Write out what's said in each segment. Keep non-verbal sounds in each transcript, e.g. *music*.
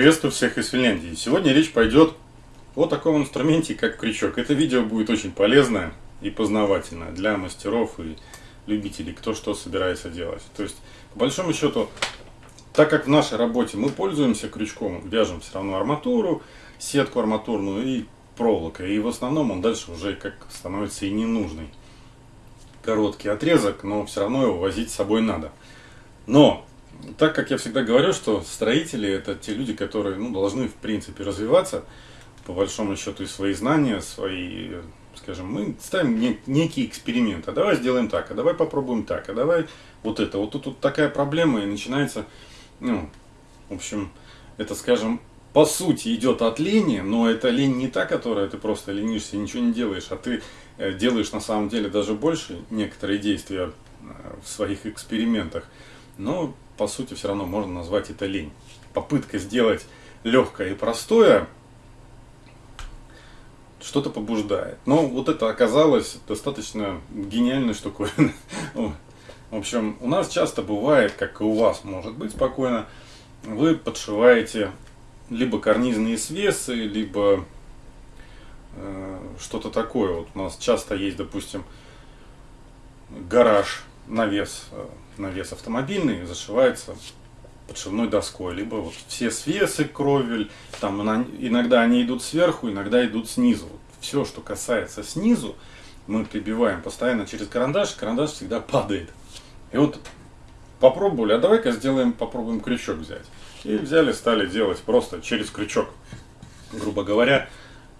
Приветствую всех из Финляндии. Сегодня речь пойдет о таком инструменте, как крючок. Это видео будет очень полезное и познавательное для мастеров и любителей, кто что собирается делать. То есть, по большому счету, так как в нашей работе мы пользуемся крючком, вяжем все равно арматуру, сетку арматурную и проволокой. И в основном он дальше уже как становится и ненужный. Короткий отрезок, но все равно его возить с собой надо. Но так как я всегда говорю, что строители это те люди, которые ну, должны в принципе развиваться, по большому счету и свои знания, свои, скажем, мы ставим не, некий эксперимент, а давай сделаем так, а давай попробуем так, а давай вот это. Вот тут, тут такая проблема и начинается, ну, в общем, это, скажем, по сути идет от лени, но это лень не та, которая ты просто ленишься и ничего не делаешь, а ты э, делаешь на самом деле даже больше некоторые действия э, в своих экспериментах. Но по сути все равно можно назвать это лень. Попытка сделать легкое и простое что-то побуждает. Но вот это оказалось достаточно гениальной штукой. *laughs* В общем, у нас часто бывает, как и у вас может быть спокойно, вы подшиваете либо карнизные свесы, либо э, что-то такое. Вот у нас часто есть, допустим, гараж, навес э, навес автомобильный зашивается подшивной доской, либо вот все свесы, кровель, там иногда они идут сверху, иногда идут снизу. Все, что касается снизу, мы прибиваем постоянно через карандаш, карандаш всегда падает. И вот попробовали, а давай-ка сделаем, попробуем крючок взять. И взяли, стали делать просто через крючок. Грубо говоря,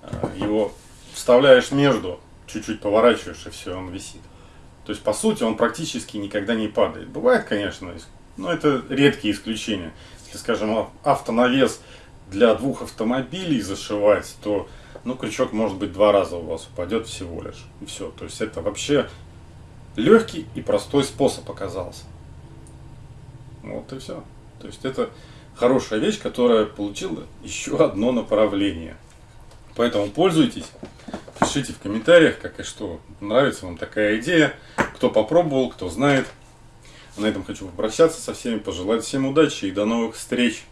э, его вставляешь между, чуть-чуть поворачиваешь, и все, он висит. То есть, по сути, он практически никогда не падает. Бывает, конечно, но это редкие исключения. Если, скажем, автонавес для двух автомобилей зашивать, то ну, крючок может быть два раза у вас упадет всего лишь. И все. То есть это вообще легкий и простой способ оказался. Вот и все. То есть это хорошая вещь, которая получила еще одно направление. Поэтому пользуйтесь. Пишите в комментариях, как и что, нравится вам такая идея, кто попробовал, кто знает. На этом хочу попрощаться со всеми, пожелать всем удачи и до новых встреч.